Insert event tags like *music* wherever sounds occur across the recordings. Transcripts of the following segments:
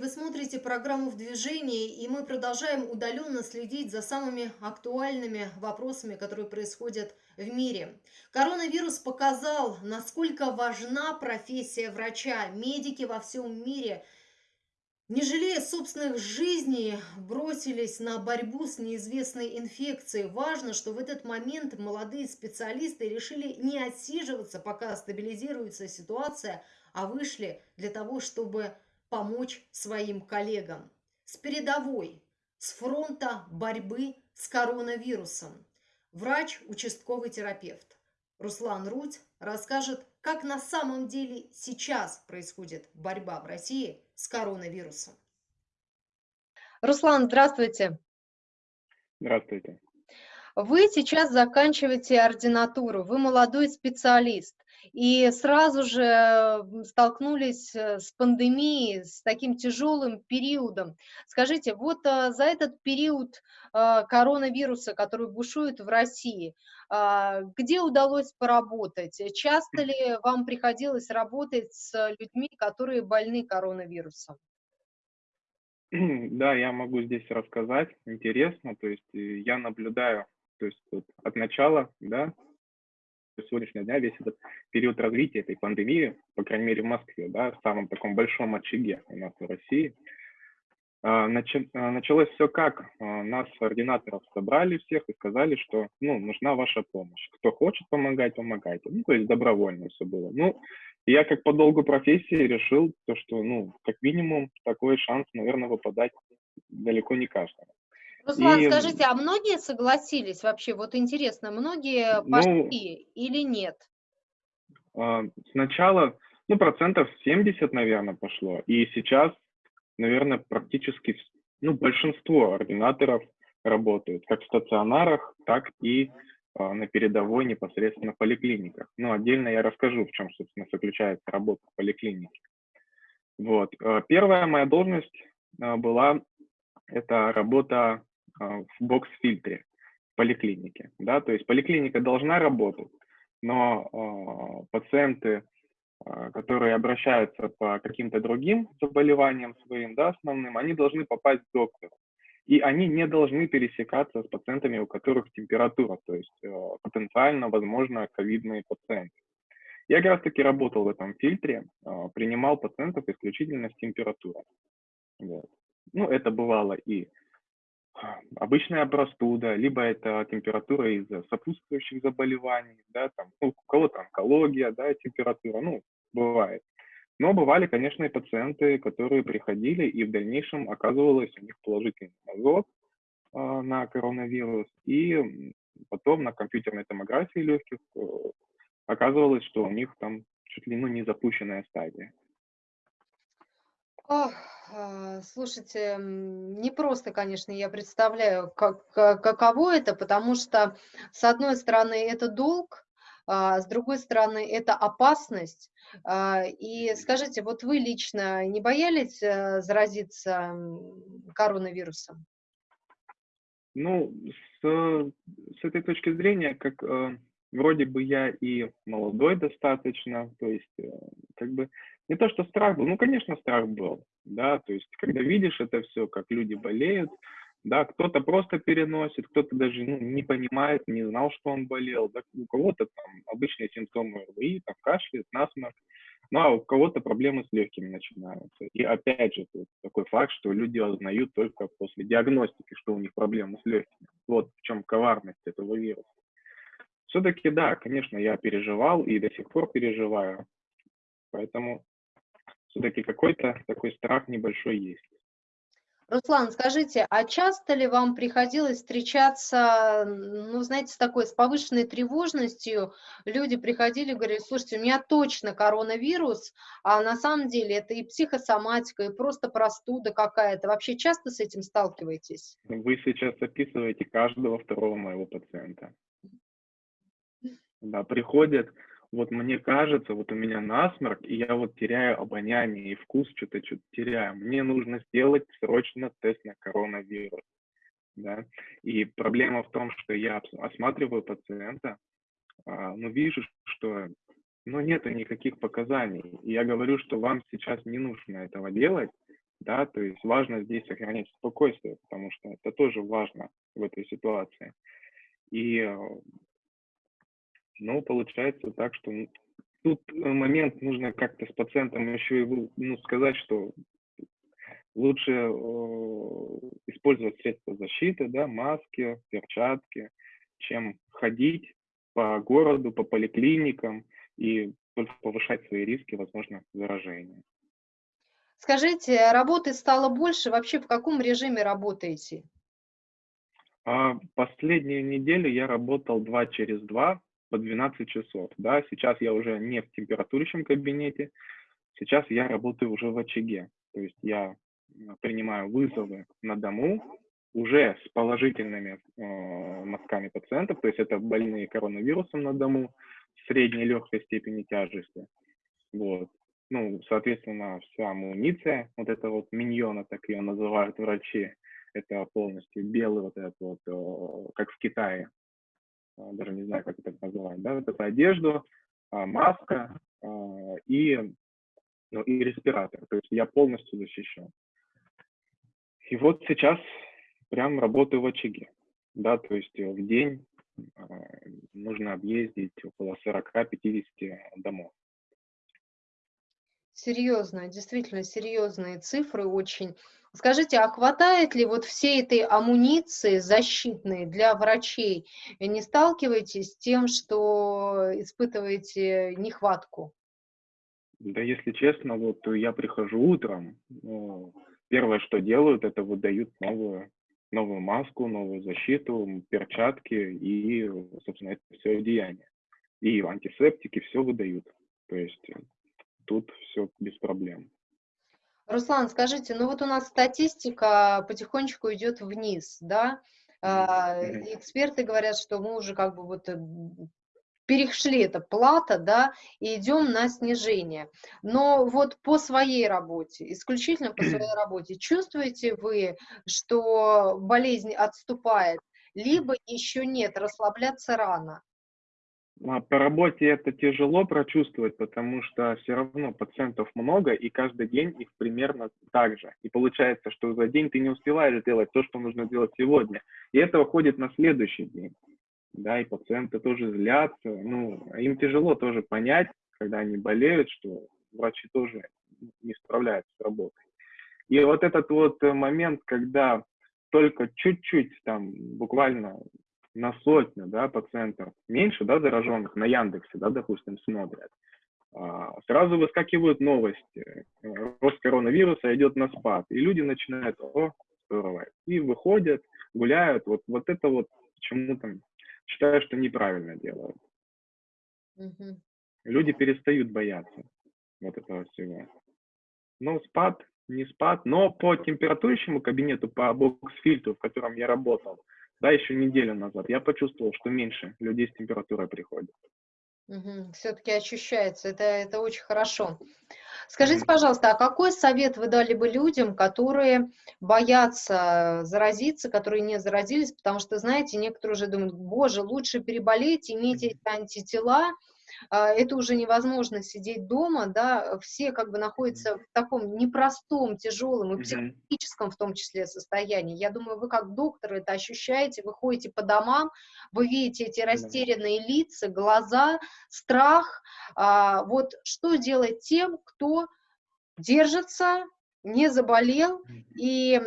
Вы смотрите программу «В движении», и мы продолжаем удаленно следить за самыми актуальными вопросами, которые происходят в мире. Коронавирус показал, насколько важна профессия врача. Медики во всем мире, не жалея собственных жизней, бросились на борьбу с неизвестной инфекцией. Важно, что в этот момент молодые специалисты решили не отсиживаться, пока стабилизируется ситуация, а вышли для того, чтобы помочь своим коллегам. С передовой, с фронта борьбы с коронавирусом. Врач, участковый терапевт Руслан Руть расскажет, как на самом деле сейчас происходит борьба в России с коронавирусом. Руслан, здравствуйте. Здравствуйте. Вы сейчас заканчиваете ординатуру, вы молодой специалист и сразу же столкнулись э, с пандемией, с таким тяжелым периодом. Скажите, вот э, за этот период э, коронавируса, который бушует в России, а, где удалось поработать? Часто ли вам приходилось работать с людьми, которые больны коронавирусом? Да, я могу здесь рассказать. Интересно, то есть я наблюдаю, то есть вот от начала, да, сегодняшнего дня весь этот период развития этой пандемии, по крайней мере в Москве, да, в самом таком большом очаге у нас в России, а, а, началось все как? А, нас, ординаторов, собрали всех и сказали, что ну, нужна ваша помощь. Кто хочет помогать, помогайте. Ну, то есть добровольно все было. Ну, я как по долгу профессии решил, то, что, ну, как минимум, такой шанс, наверное, выпадать далеко не каждому. Руслан, и... скажите, а многие согласились вообще? Вот интересно, многие ну, пошли ну, или нет? Сначала, ну, процентов 70, наверное, пошло. И сейчас, наверное, практически, ну, большинство ординаторов работают как в стационарах, так и а, на передовой непосредственно в поликлиниках. Ну, отдельно я расскажу, в чем, собственно, заключается работа в поликлинике. Вот. Первая моя должность была, это работа а, в бокс-фильтре в поликлинике. Да? То есть поликлиника должна работать, но э, пациенты, э, которые обращаются по каким-то другим заболеваниям своим, да, основным, они должны попасть к доктору. И они не должны пересекаться с пациентами, у которых температура, то есть э, потенциально, возможно, ковидные пациенты. Я как раз таки работал в этом фильтре, э, принимал пациентов исключительно с температурой. Вот. Ну, это бывало и обычная простуда, либо это температура из-за сопутствующих заболеваний, да, там, ну, у кого-то онкология, да, температура, ну, бывает. Но бывали, конечно, и пациенты, которые приходили, и в дальнейшем оказывалось у них положительный азот э, на коронавирус, и потом на компьютерной томографии легких э, оказывалось, что у них там чуть ли ну, не запущенная стадия. Ох, слушайте, не просто, конечно, я представляю, как, каково это, потому что, с одной стороны, это долг, а с другой стороны, это опасность. А, и скажите, вот вы лично не боялись э, заразиться коронавирусом? Ну, с, с этой точки зрения, как э, вроде бы я и молодой достаточно, то есть э, как бы не то, что страх был, ну, конечно, страх был, да, то есть когда видишь это все, как люди болеют, да, кто-то просто переносит, кто-то даже ну, не понимает, не знал, что он болел, да, у кого-то там обычные симптомы РВИ, там кашель, насморк, ну, а у кого-то проблемы с легкими начинаются. И опять же, тут такой факт, что люди узнают только после диагностики, что у них проблемы с легкими. Вот в чем коварность этого вируса. Все-таки, да, конечно, я переживал и до сих пор переживаю. Поэтому все-таки какой-то такой страх небольшой есть. Руслан, скажите, а часто ли вам приходилось встречаться, ну, знаете, с такой, с повышенной тревожностью? Люди приходили и говорили, слушайте, у меня точно коронавирус, а на самом деле это и психосоматика, и просто простуда какая-то. Вообще часто с этим сталкиваетесь? Вы сейчас описываете каждого второго моего пациента. Да, приходят, вот мне кажется, вот у меня насморк, и я вот теряю обоняние и вкус, что-то что-то теряю. Мне нужно сделать срочно тест на коронавирус. Да? И проблема в том, что я осматриваю пациента, а, но вижу, что ну, нет никаких показаний. И я говорю, что вам сейчас не нужно этого делать, да, то есть важно здесь сохранять спокойствие, потому что это тоже важно в этой ситуации. И, э, ну, получается так, что тут момент нужно как-то с пациентом еще и ну, сказать, что лучше э, использовать средства защиты, да, маски, перчатки, чем ходить по городу, по поликлиникам и только повышать свои риски, возможно, заражения. Скажите, работы стало больше, вообще в каком режиме работаете? А последнюю неделю я работал 2 через 2 по 12 часов. Да, сейчас я уже не в температурящем кабинете, сейчас я работаю уже в очаге. То есть я принимаю вызовы на дому уже с положительными э, мазками пациентов, то есть это больные коронавирусом на дому средней легкой степени тяжести. Вот. Ну, соответственно, вся амуниция, вот это вот миньона, так ее называют врачи, это полностью белый вот этот вот, э, как в Китае, даже не знаю, как это называют, да, вот эту одежду, э, маска и, ну, и респиратор, то есть я полностью защищен. И вот сейчас прям работаю в очаге, да, то есть в день нужно объездить около 40-50 домов. Серьезно, действительно серьезные цифры очень. Скажите, а хватает ли вот всей этой амуниции защитной для врачей? Не сталкиваетесь с тем, что испытываете нехватку? Да, если честно, вот я прихожу утром, ну, первое, что делают, это выдают новую, новую маску, новую защиту, перчатки и, собственно, это все одеяние. И антисептики все выдают. То есть тут все без проблем. Руслан, скажите, ну вот у нас статистика потихонечку идет вниз, да? Mm-hmm. Эксперты говорят, что мы уже как бы вот э, перешли это плата, да, и идем на снижение. Но вот по своей работе, исключительно по своей *clears throat* работе, чувствуете вы, что болезнь отступает, либо еще нет, расслабляться рано? А по работе это тяжело прочувствовать, потому что все равно пациентов много, и каждый день их примерно так же. И получается, что за день ты не успеваешь сделать то, что нужно делать сегодня. И это уходит на следующий день да, и пациенты тоже злятся, ну, им тяжело тоже понять, когда они болеют, что врачи тоже не справляются с работой. И вот этот вот момент, когда только чуть-чуть там буквально на сотню, да, пациентов меньше, да, зараженных на Яндексе, да, допустим, смотрят, а, сразу выскакивают новости. Рост коронавируса идет на спад, и люди начинают, о, здорово, и выходят, гуляют. Вот, вот это вот почему там считаю, что неправильно делают. Угу. Люди перестают бояться вот этого всего. Но спад, не спад, но по температурищему кабинету, по бокс-фильтру, в котором я работал, да, еще неделю назад, я почувствовал, что меньше людей с температурой приходит. Угу. Все-таки ощущается, это, это очень хорошо. Скажите, пожалуйста, а какой совет вы дали бы людям, которые боятся заразиться, которые не заразились, потому что, знаете, некоторые уже думают, боже, лучше переболеть, иметь эти антитела, это уже невозможно сидеть дома, да, все как бы находятся в таком непростом, тяжелом и психологическом в том числе состоянии. Я думаю, вы как доктор это ощущаете, вы ходите по домам, вы видите эти растерянные лица, глаза, страх. А, вот что делать тем, кто держится, не заболел, и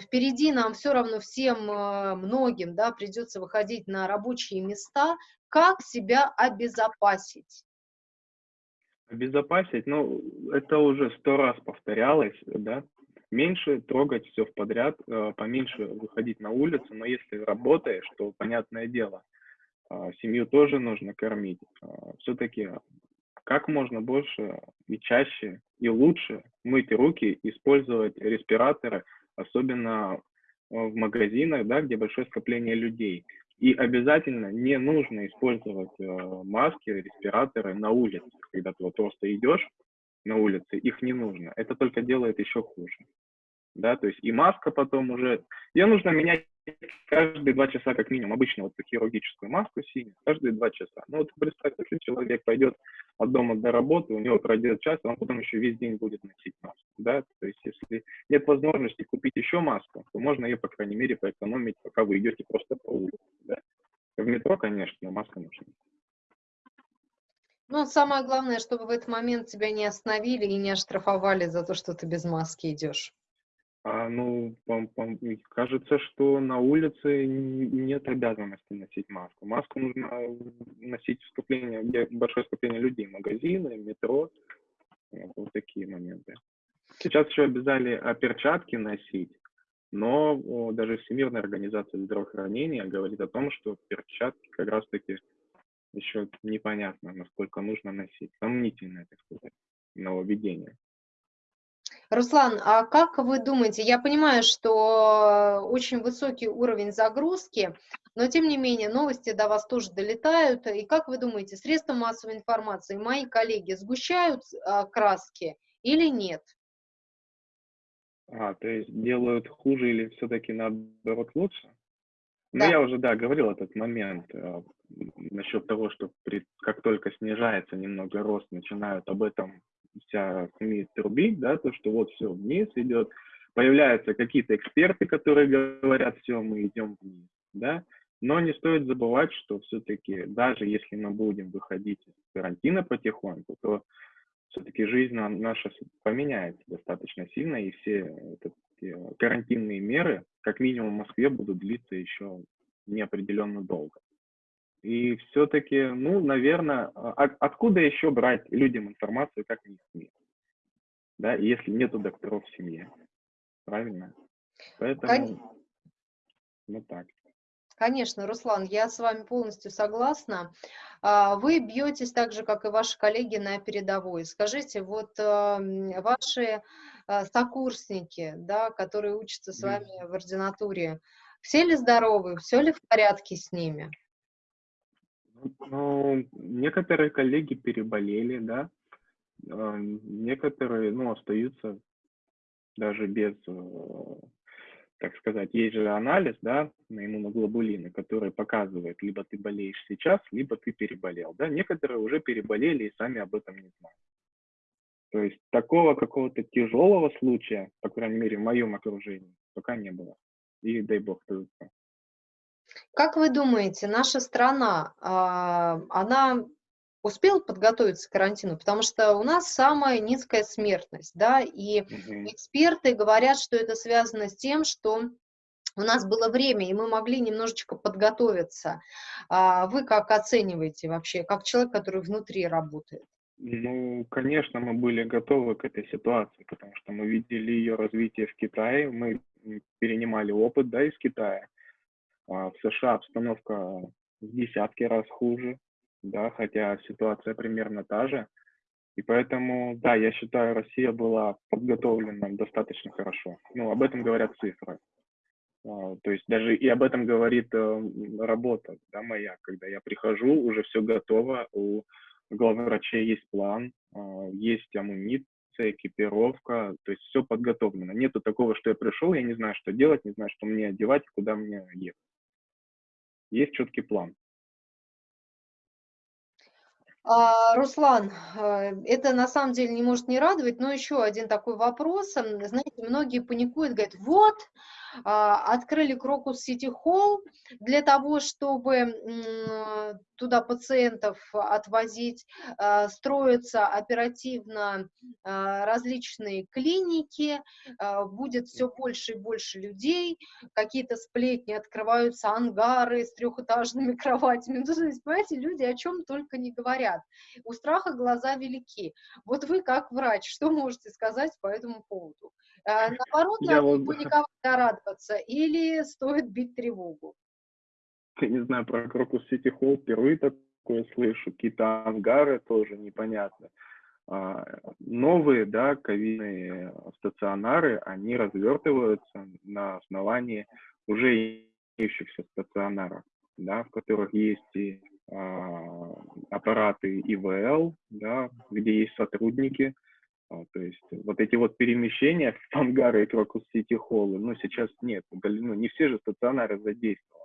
впереди нам все равно всем э, многим, да, придется выходить на рабочие места, как себя обезопасить? Обезопасить, ну, это уже сто раз повторялось, да, меньше трогать все в подряд, э, поменьше выходить на улицу, но если работаешь, то понятное дело, э, семью тоже нужно кормить. Все-таки как можно больше и чаще и лучше мыть руки, использовать респираторы, особенно в магазинах, да, где большое скопление людей. И обязательно не нужно использовать э, маски, респираторы на улице, когда ты вот просто идешь на улице, их не нужно. Это только делает еще хуже. да, то есть и маска потом уже, ее нужно менять каждые два часа как минимум, обычно вот хирургическую маску синюю, каждые два часа. Ну вот представьте, если человек пойдет от дома до работы, у него пройдет час, он потом еще весь день будет носить маску, да, то есть если нет возможности купить еще маску, то можно ее, по крайней мере, поэкономить, пока вы идете просто по улице, метро, конечно, маска нужна. Ну, самое главное, чтобы в этот момент тебя не остановили и не оштрафовали за то, что ты без маски идешь. А, ну, пом- пом- кажется, что на улице нет обязанности носить маску. Маску нужно носить в скопление, где большое скопление людей, магазины, метро, вот, вот такие моменты. Сейчас еще обязали а, перчатки носить, но даже Всемирная организация здравоохранения говорит о том, что перчатки как раз-таки еще непонятно, насколько нужно носить. Сомнительное, так сказать, нововведение. Руслан, а как вы думаете, я понимаю, что очень высокий уровень загрузки, но тем не менее новости до вас тоже долетают. И как вы думаете, средства массовой информации, мои коллеги сгущают а, краски или нет? А, то есть делают хуже или все-таки наоборот лучше? Ну, я уже, да, говорил этот момент э, насчет того, что при, как только снижается немного рост, начинают об этом вся СМИ трубить, да, то, что вот все вниз идет, появляются какие-то эксперты, которые говорят, все, мы идем вниз, да, но не стоит забывать, что все-таки даже если мы будем выходить из карантина потихоньку, то все-таки жизнь наша поменяется достаточно сильно, и все эти карантинные меры, как минимум в Москве, будут длиться еще неопределенно долго. И все-таки, ну, наверное, а, откуда еще брать людям информацию, как не СМИ? Да, если нету докторов в семье. Правильно? Поэтому, Кон... ну так. Конечно, Руслан, я с вами полностью согласна. А, вы бьетесь так же, как и ваши коллеги на передовой. Скажите, вот ваши а, сокурсники, да, которые учатся с вами в ординатуре, все ли здоровы, все ли в порядке с ними? Ну, некоторые коллеги переболели, да, а, некоторые, ну, остаются даже без, э, так сказать, есть же анализ, да, на иммуноглобулины, который показывает, либо ты болеешь сейчас, либо ты переболел, да, некоторые уже переболели и сами об этом не знают. То есть такого какого-то тяжелого случая, по крайней мере, в моем окружении, пока не было. И дай бог, только. Как вы думаете, наша страна, а, она успела подготовиться к карантину? Потому что у нас самая низкая смертность, да, и Мгм. эксперты говорят, что это связано с тем, что у нас было время, и мы могли немножечко подготовиться. А Вы как оцениваете вообще, как человек, который внутри работает? Ну, конечно, мы были готовы к этой ситуации, потому что мы видели ее развитие в Китае, мы перенимали опыт, да, из Китая. А в США обстановка в десятки раз хуже, да, хотя ситуация примерно та же. И поэтому, да, я считаю, Россия была подготовлена достаточно хорошо. Ну, об этом говорят цифры. А, то есть даже и об этом говорит э, работа да, моя, когда я прихожу, уже все готово, у главврачей есть план, а, есть амуниция, экипировка, то есть все подготовлено. Нету такого, что я пришел, я не знаю, что делать, не знаю, что мне одевать, куда мне ехать есть четкий план. А, Руслан, э, это на самом деле не может не радовать, но еще один такой вопрос. Знаете, многие паникуют, говорят, вот, а, открыли Крокус Сити Холл для того, чтобы туда пациентов отвозить, а, строятся оперативно а, различные клиники, будет все больше и больше людей, какие-то сплетни, открываются ангары с трехэтажными *laughs* кроватями. Ну, то есть, понимаете, люди о чем только не говорят. У страха глаза велики. Вот вы, как врач, что можете сказать по этому поводу? Э, наоборот, я надо вот... паниковать, радоваться или стоит бить тревогу? Я не знаю, про Крокус Сити Холл впервые такое слышу. Какие-то ангары тоже непонятно. А, новые, да, ковидные стационары, они развертываются на основании уже имеющихся стационаров, да, в которых есть и а, аппараты ИВЛ, да, где есть сотрудники, то есть вот эти вот перемещения в ангары и крокус-сити холлы, ну, сейчас нет, ну, не все же стационары задействованы.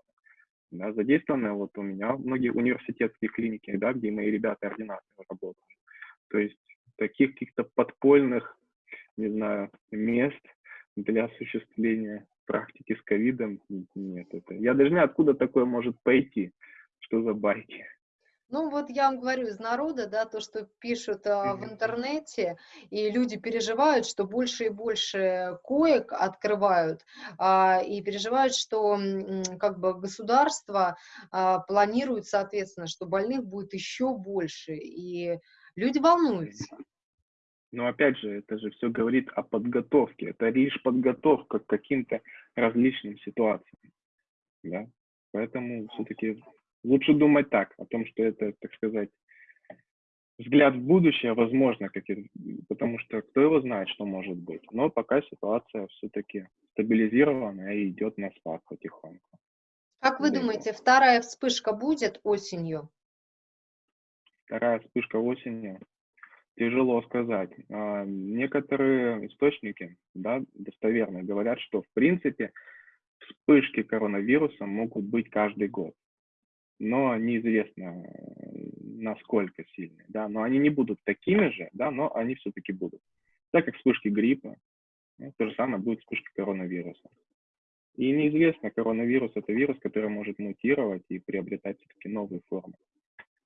Да, задействованы вот у меня многие университетские клиники, да, где мои ребята ординаторы работают. То есть таких каких-то подпольных, не знаю, мест для осуществления практики с ковидом нет. Это, я даже не откуда такое может пойти, что за байки. Ну, вот я вам говорю из народа, да, то, что пишут а, в интернете, и люди переживают, что больше и больше коек открывают, а, и переживают, что как бы государство а, планирует, соответственно, что больных будет еще больше, и люди волнуются. Но опять же, это же все говорит о подготовке. Это лишь подготовка к каким-то различным ситуациям. Да? Поэтому все-таки лучше думать так, о том, что это, так сказать, взгляд в будущее, возможно, как и, потому что кто его знает, что может быть. Но пока ситуация все-таки стабилизирована и идет на спад потихоньку. Как вы думаете, вторая вспышка будет осенью? Вторая вспышка осенью? Тяжело сказать. А, некоторые источники, да, достоверные, говорят, что в принципе вспышки коронавируса могут быть каждый год. Но неизвестно, насколько сильные, да, но они не будут такими же, да, но они все-таки будут. Так как вспышки гриппа, ну, то же самое будет вспышки коронавируса. И неизвестно, коронавирус – это вирус, который может мутировать и приобретать все-таки новые формы.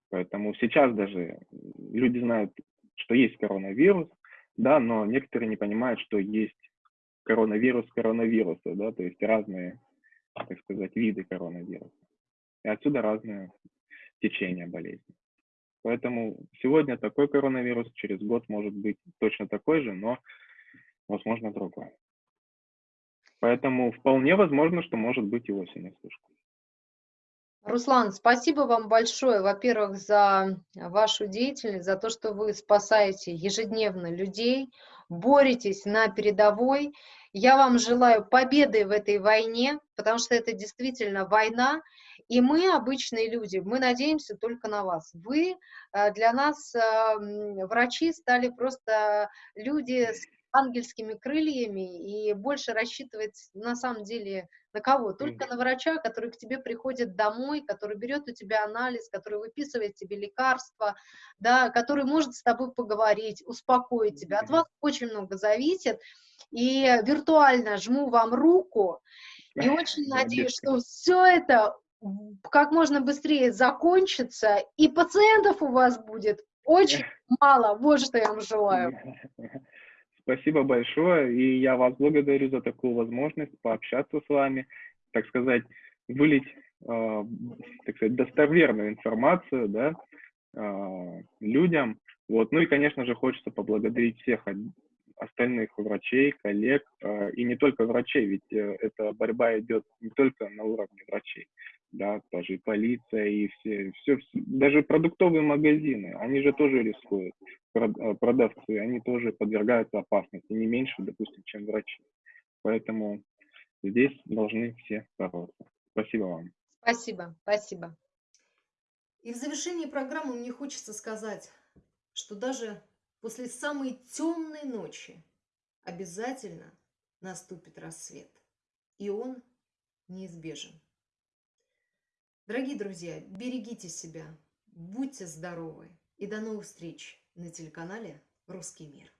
Поэтому сейчас даже люди знают что есть коронавирус, да, но некоторые не понимают, что есть коронавирус коронавируса, да, то есть разные, так сказать, виды коронавируса. И отсюда разные течения болезни. Поэтому сегодня такой коронавирус, через год может быть точно такой же, но, возможно, другой. Поэтому вполне возможно, что может быть и осенью вспышка. Руслан, спасибо вам большое, во-первых, за вашу деятельность, за то, что вы спасаете ежедневно людей, боретесь на передовой. Я вам желаю победы в этой войне, потому что это действительно война, и мы, обычные люди, мы надеемся только на вас. Вы э, для нас, э, врачи, стали просто люди с ангельскими крыльями и больше рассчитывать на самом деле на кого? Только mm. на врача, который к тебе приходит домой, который берет у тебя анализ, который выписывает тебе лекарства, да, который может с тобой поговорить, успокоить тебя. От вас очень много зависит. И виртуально жму вам руку и очень надеюсь, что все это как можно быстрее закончится, и пациентов у вас будет очень *laughs* мало. Вот что я вам желаю. *laughs* Спасибо большое, и я вас благодарю за такую возможность пообщаться с вами, так сказать, вылить, э, так сказать, достоверную информацию, да, э, людям. Вот. Ну и, конечно же, хочется поблагодарить всех остальных врачей, коллег, э, и не только врачей, ведь э, эта борьба идет не только на уровне врачей, да, даже и полиция, и все, все, даже продуктовые магазины, они же тоже рискуют. Э, продавцы, они тоже подвергаются опасности, не меньше, допустим, чем врачи. Поэтому здесь должны все бороться. Спасибо вам. Спасибо, спасибо. И в завершении программы мне хочется сказать, что даже после самой темной ночи обязательно наступит рассвет, и он неизбежен. Дорогие друзья, берегите себя, будьте здоровы и до новых встреч на телеканале «Русский мир».